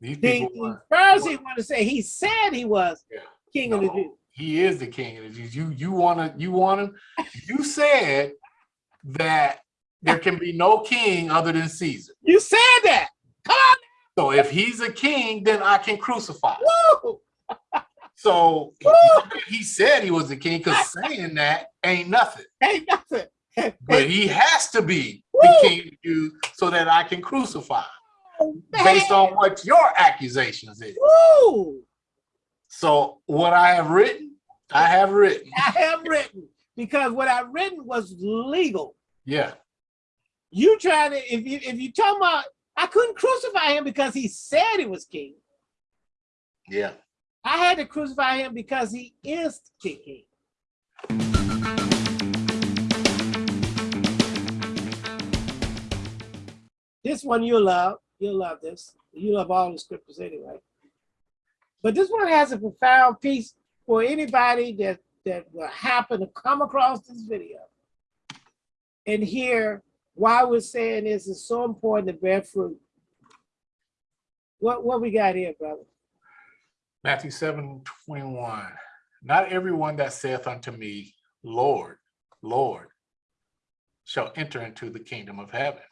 These The, people, want- Pharisee want to say he said he was Yeah. king of the Jews. he is the king of the Jews. You you wanna you want him? You said that there can be no king other than Caesar. You said that. Come on. So if he's a king, then I can crucify. Woo! So Woo! he said he was a king because saying that ain't nothing. Ain't nothing. But he has to be Woo! the king of the Jews so that I can crucify based on what your accusations is. Woo! So what I have written, I have written. I have written because what I written was legal. Yeah. You trying to if you if you talking about I couldn't crucify him because he said he was king. Yeah. I had to crucify him because he is king. This one you'll love. You'll love this. You love all the scriptures anyway. But this one has a profound piece for anybody that, that will happen to come across this video and hear why we're saying this is so important to bear fruit. What, what we got here, brother? Matthew 7, 21. Not everyone that saith unto me, Lord, Lord, shall enter into the kingdom of heaven,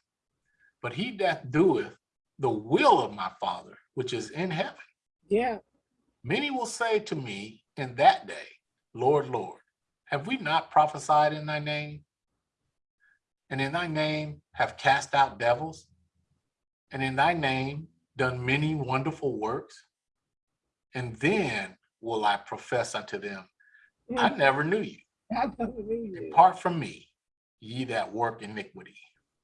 but he that doeth the will of my Father, which is in heaven. Yeah. Many will say to me in that day, Lord, Lord, have we not prophesied in thy name? And in thy name have cast out devils? And in thy name done many wonderful works? And then will I profess unto them, hmm. I never knew you. I never knew you. Depart from me, ye that work iniquity.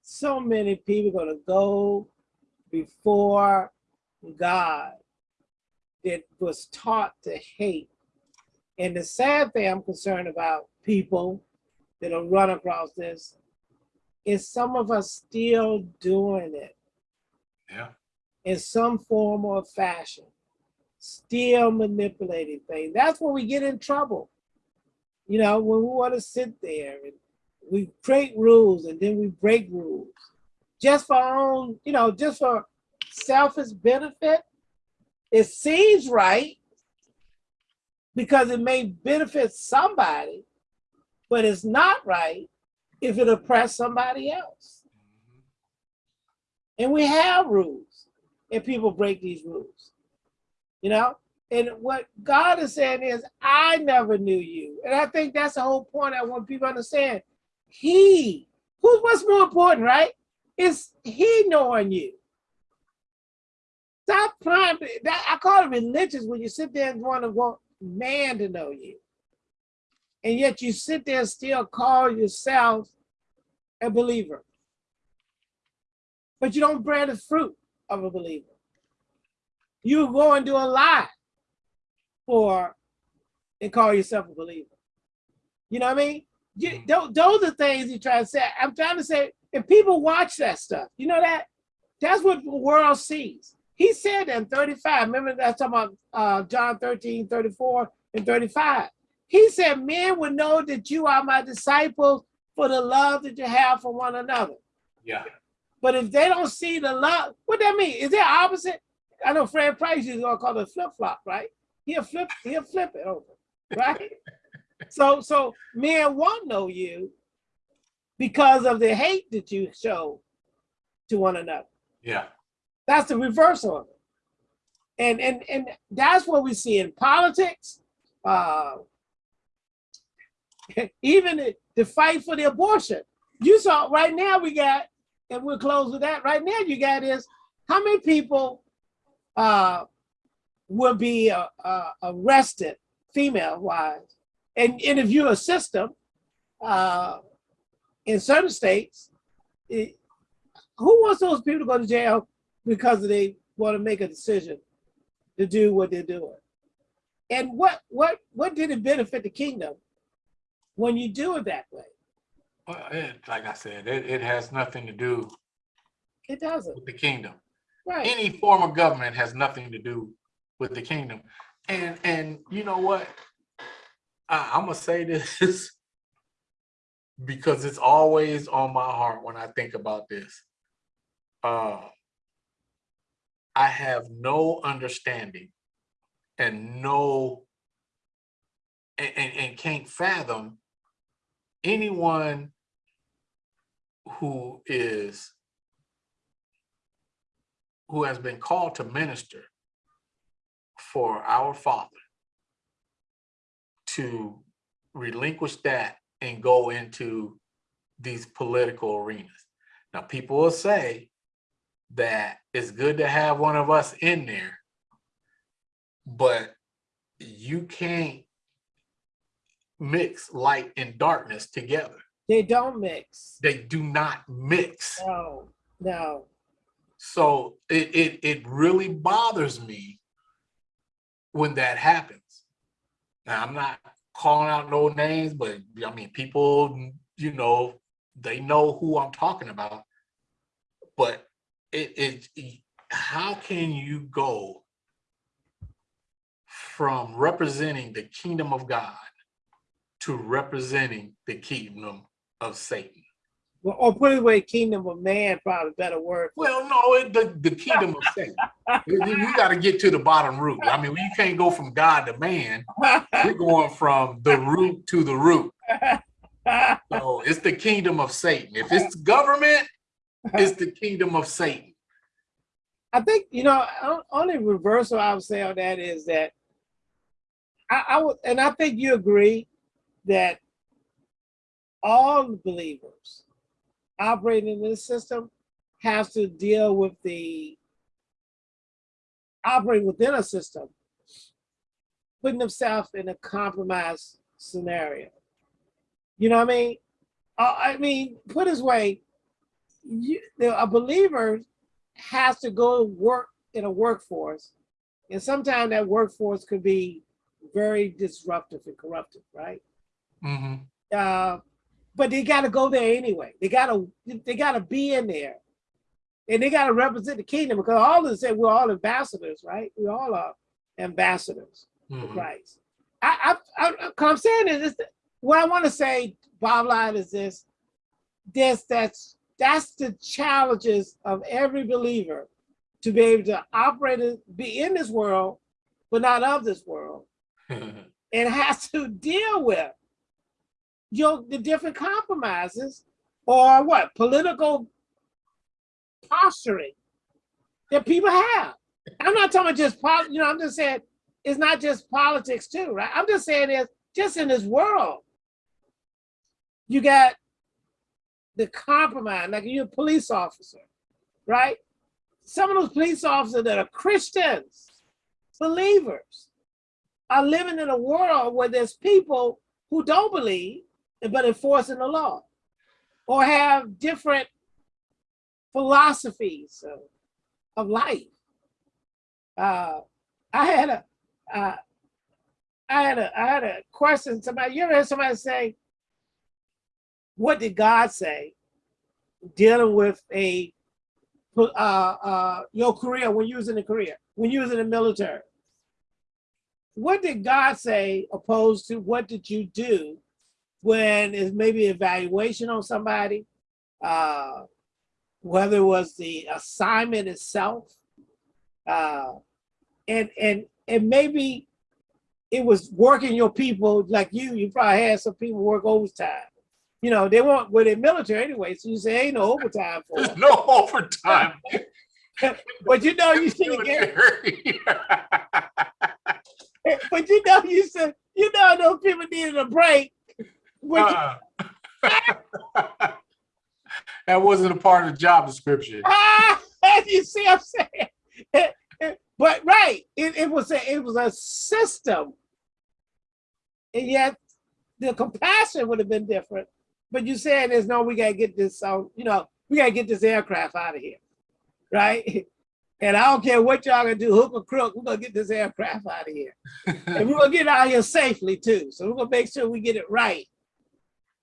So many people gonna go before God that was taught to hate. And the sad thing I'm concerned about people that'll run across this is some of us still doing it Yeah, in some form or fashion, still manipulating things. That's when we get in trouble. You know, when we want to sit there and we create rules and then we break rules just for our own, you know, just for selfish benefit. It seems right because it may benefit somebody, but it's not right if it oppresses somebody else. And we have rules, and people break these rules. You know? And what God is saying is, I never knew you. And I think that's the whole point I want people to understand. He, who's what's more important, right? Is he knowing you. Stop trying to, that, I call it religious when you sit there and want to want man to know you. And yet you sit there and still call yourself a believer. But you don't bear the fruit of a believer. You go and do a lie for and call yourself a believer. You know what I mean? You, mm. those, those are things you try to say. I'm trying to say, if people watch that stuff, you know that? That's what the world sees. He said in 35. Remember that's talking about uh, John 13, 34 and 35. He said, men will know that you are my disciples for the love that you have for one another. yeah, But if they don't see the love, what that mean? Is that opposite? I know Fred Price is gonna call it flip flop, right? He'll flip, he'll flip it over, right? so, so men won't know you because of the hate that you show to one another. yeah, That's the reverse of it. And and and that's what we see in politics. Uh, even the, the fight for the abortion. You saw right now we got, and we'll close with that. Right now you got is how many people uh, will be uh, uh, arrested, female wise, and interview a view a system uh, in certain states. it- who wants those people to go to jail because they want to make a decision to do what they're doing? And what what what did it benefit the kingdom when you do it that way? Well, it, like I said, it, it has nothing to do It doesn't, with the kingdom. right? any form of government has nothing to do with the kingdom. And and you know what? I, I'm gonna say this because it's always on my heart when I think about this. Uh, I have no understanding and no and, and, and can't fathom anyone who is who has been called to minister for our Father to relinquish that and go into these political arenas. Now, people will say that it's good to have one of us in there, but you can't mix light and darkness together. They don't mix. They do not mix. No, no. So it, it, it really bothers me when that happens. Now, I'm not calling out no names, but I mean, people, you know, they know who I'm talking about. But it, it, how can you go from representing the kingdom of God to representing the kingdom of Satan? Well, or put it away, kingdom of man, probably better word. Well, no, it, the, the kingdom of Satan. You, you got to get to the bottom root. I mean, you can't go from God to man. We're going from the root to the root. So it's the kingdom of Satan. If it's government, it's the kingdom of Satan. I think, you know, only reversal I would say on that is that I, I would, and I think you agree that all believers operating in this system have to deal with the operating within a system, putting themselves in a compromised scenario. You know what I mean? Uh, I mean, put this way, you, the- a believer has to go work in a workforce, and sometimes that workforce could be very disruptive and corruptive, right? Mhm. Uh, but they got to go there anyway. They got to they got to be in there, and they got to represent the kingdom because all of us say we're all ambassadors, right? We all are ambassadors for Mhm. Christ. I, I, I, I- I'm saying is this, what I want to say, bottom line is this: this that's that's the challenges of every believer to be able to operate, and be in this world, but not of this world, and has to deal with your the different compromises or what political posturing that people have. I'm not talking just pol- you know, I'm just saying it's not just politics too, right? I'm just saying is just in this world, you got the compromise, like you're a police officer, right? Some of those police officers that are Christians, believers, are living in a world where there's people who don't believe but enforcing the law or have different philosophies of, of life. Uh, I had a, uh, I had a, I had a question. Somebody, you ever heard somebody say, "What did God say?" Dealing with a, uh, uh, your career when you was in the career, when you was in the military. What did God say opposed to what did you do when it's maybe evaluation on somebody, uh, whether it was the assignment itself, uh, and and and maybe it was working your people like you. You probably had some people work overtime. You know, they weren't well, they're military anyway, so you say ain't no overtime for There's them. no overtime. But you know, you should get. But you know, you said you know those people needed a break. Uh, That wasn't a part of the job description. Ah, you see what I'm saying? but right, it, it was a it was a system. And yet the compassion would have been different. But you saying is no, we gotta get this you know, we gotta get this aircraft out of here. Right? And I don't care what y'all gonna do, hook or crook, we're gonna get this aircraft out of here. and we're gonna get out of here safely too. So we're gonna make sure we get it right.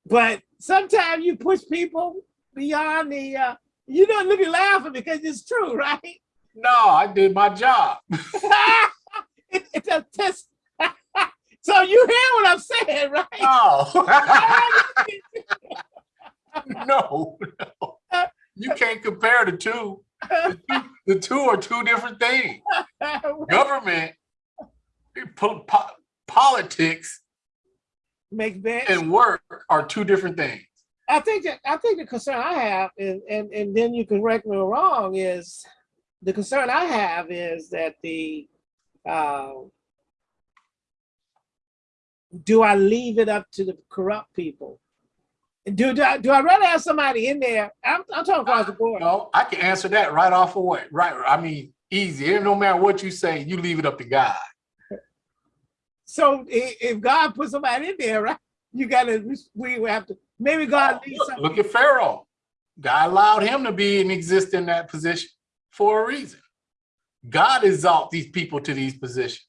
But sometimes you push people beyond the uh, you don't look at laughing because it's true, right? No, I did my job. it, it's a test. so you hear what I'm saying, right? No. no, no. You can't compare the two. The two are two different things. Government, po- po- politics, Make and work are two different things. I think that I think the concern I have, and and and then you can correct me wrong, is the concern I have is that the uh, do I leave it up to the corrupt people? Do do I, do I rather have somebody in there? I'm, I'm talking across the board. No, I can answer that right off away. Right. I mean, easy. No matter what you say, you leave it up to God. So if God put somebody in there, right? You gotta we have to maybe God oh, needs Look, look at Pharaoh. God allowed him to be and exist in that position for a reason. God exalt these people to these positions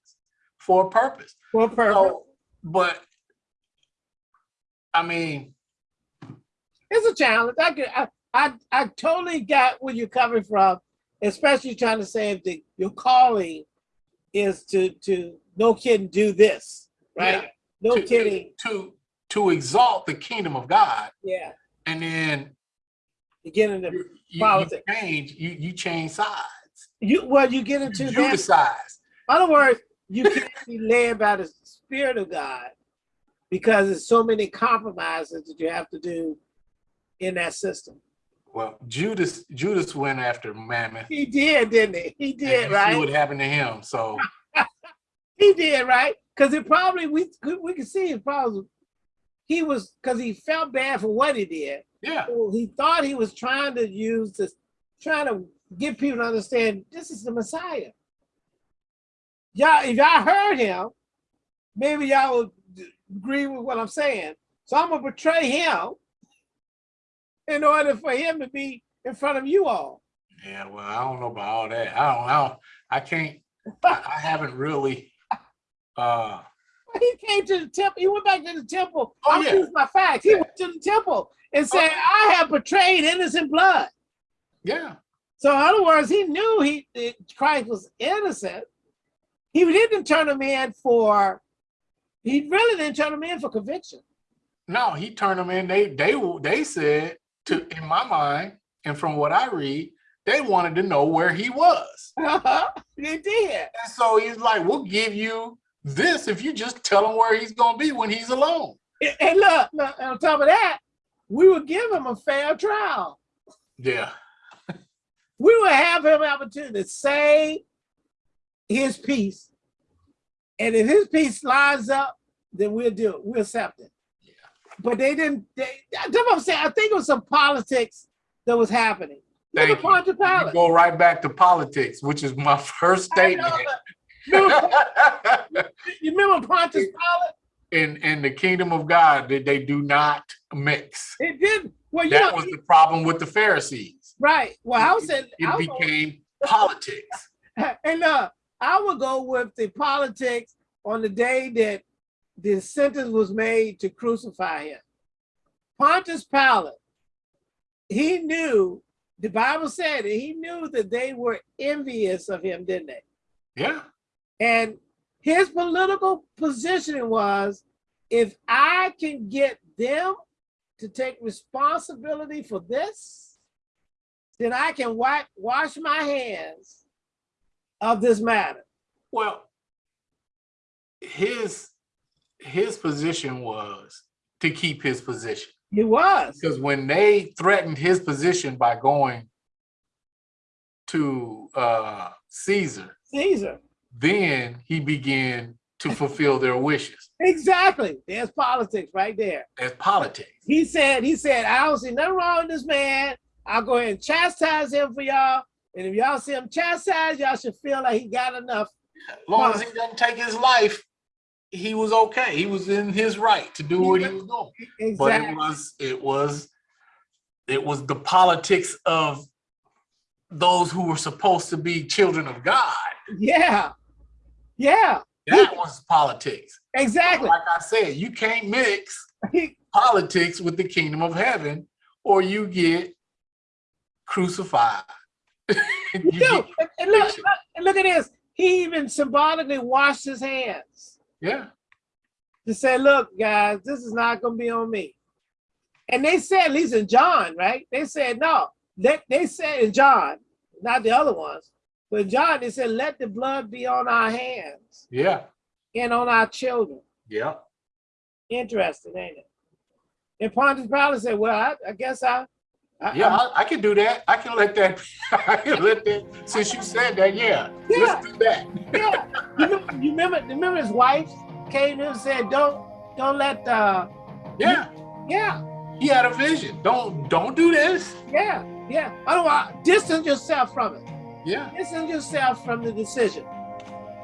for a purpose. for a purpose. So, but I mean, it's a challenge. I could, I, I, I totally got where you're coming from, especially trying to say if the, your calling is to, to, no kidding, do this, right? Yeah. No to, kidding, to to exalt the kingdom of God, yeah. and then You get into, you, you, you Politics. change you you change sides. you, well, you get You into that. Judicize. In other words, you can't be led by the spirit of God because there's so many compromises that you have to do in that system. Well, Judas Judas went after Mammon. He did, didn't he? He did, right? What happened to him? So He did, right? Because it probably we could we could see it probably he was because he felt bad for what he did. yeah, So he thought he was trying to use this, trying to get people to understand this is the Messiah. Y'all, if y'all heard him, maybe y'all would agree with what I'm saying. So I'm gonna betray him in order for him to be in front of you all. yeah. Well, I don't know about all that. I don't know. I can't. I, I haven't really. Uh, He came to the temple. He went back to the temple. Oh, I'm yeah. using my facts. He went to the temple and said, "I have betrayed innocent blood." yeah, So, in other words, he knew he Christ was innocent. He didn't turn him in for. He really didn't turn him in for conviction. no. He turned them in. They they they said to in my mind and from what I read, they wanted to know where he was. he did. And so he's like, "We'll give you this if you just tell him where he's gonna be when he's alone." And- And look, look, on top of that, we would give him a fair trial. Yeah, We would have him opportunity to say his piece, and if his piece lines up, then we'll do it. We'll accept it. But they didn't. They, that's what I'm saying. I think it was some politics that was happening. Thank you. Pontius we Pilate. go right back to politics, which is my first statement. remember, you remember Pontius Pilate? in in the kingdom of God, they, they do not mix. It did. Well, you That know, was the problem with the Pharisees. right. Well, I was saying, It I was- became politics. and uh, I would go with the politics on the day that the sentence was made to crucify him. Pontius Pilate, he knew, the Bible said it, he knew that they were envious of him, didn't they? Yeah, And his political position was if I can get them to take responsibility for this, then I can wipe, wash my hands of this matter. well, his his position was to keep his position He was. because when they threatened his position by going to uh, Caesar, Caesar. then he began to fulfill their wishes. Exactly. There's politics right there. As politics. He said, he said, I don't see nothing wrong with this man. I'll go ahead and chastise him for y'all. And if y'all see him chastised, y'all should feel like he got enough. As long as he doesn't take his life, he was okay. He was in his right to do what he was doing. But it was it was it was the politics of those who were supposed to be children of God. Yeah. Yeah. That was politics. Exactly. Like I said, you can't mix politics with the kingdom of heaven, or you get crucified. You do. get- And, look, and look at this. He even symbolically washed his hands yeah, to say, look, guys, this is not going to be on me. And they said, at least in John, right? They said, no. They, they said in John, not the other ones. But John, they said, let the blood be on our hands Yeah, and on our children. yeah, Interesting, ain't it? And Pontius Pilate said, well, I, I guess I, I yeah, I, I can do that. I can let that, I can let that, since you said that, yeah, Yeah. let's do that. yeah. You remember, you remember, remember his wife came and said, don't, don't let, uh, Yeah, yeah, he had a vision. Don't, don't do this. yeah, yeah. Otherwise, distance yourself from it. Yeah, Distance yourself from the decision.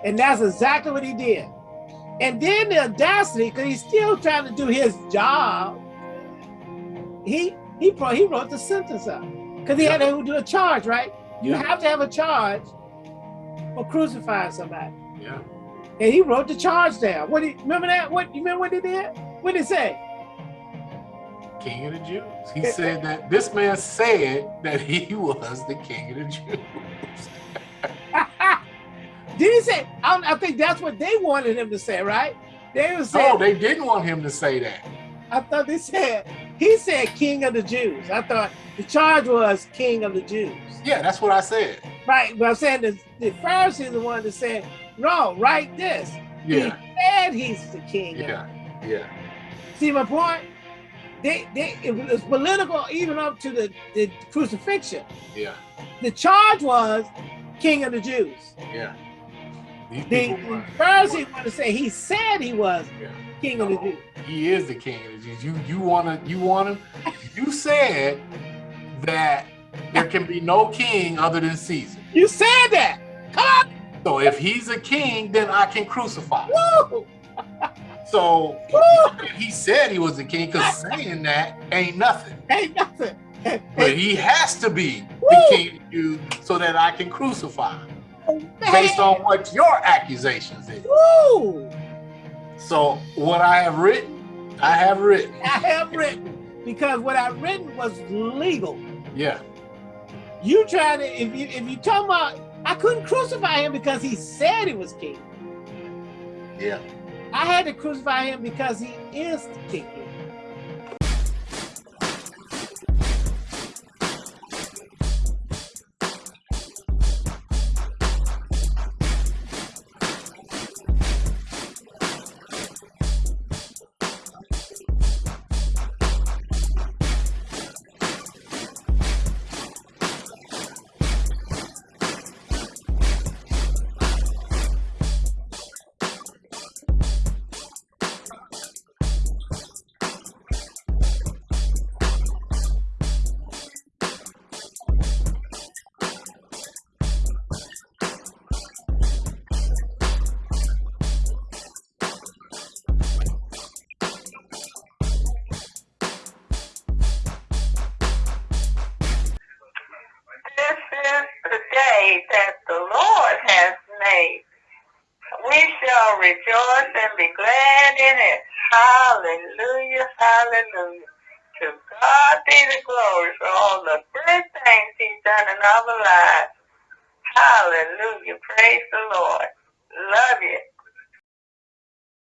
And that's exactly what he did. And then the audacity, because he's still trying to do his job, he he pro- he wrote the sentence up. Because he had to do a charge, right? You have to have a charge for crucifying somebody. yeah. And he wrote the charge down. What did remember that? What you remember what he did? What did he say? King of the Jews. He said that this man said that he was the king of the Jews. did he say? I, I think that's what they wanted him to say, right? They were oh, saying, No, they didn't want him to say that. I thought they said he said King of the Jews. I thought the charge was King of the Jews. Yeah, that's what I said. Right, but I'm saying the, the Pharisees are the one that said, no, write this. Yeah, He said he's the king. of yeah, yeah, See my point? They, they, it was political even up to the, the crucifixion. yeah, The charge was King of the Jews. yeah. The, people the were- Pharisees want to say he said he was Yeah. King of the Jews. He is the king of the Jews. You you wanna you wanna you said that there can be no king other than Caesar. You said that. Come on. So if he's a king, then I can crucify. Woo! So Woo! he said he was a king because saying that ain't nothing. Ain't nothing. But he has to be the king of Jews so that I can crucify him oh, Man. based on what your accusations is. Woo! So what I have written, I have written. I have written because what I've written was legal. Yeah, You trying to if you if you talking about I couldn't crucify him because he said he was king. yeah. I had to crucify him because he is the king. Hallelujah, hallelujah. To God be the glory for all the good things he's done in our lives.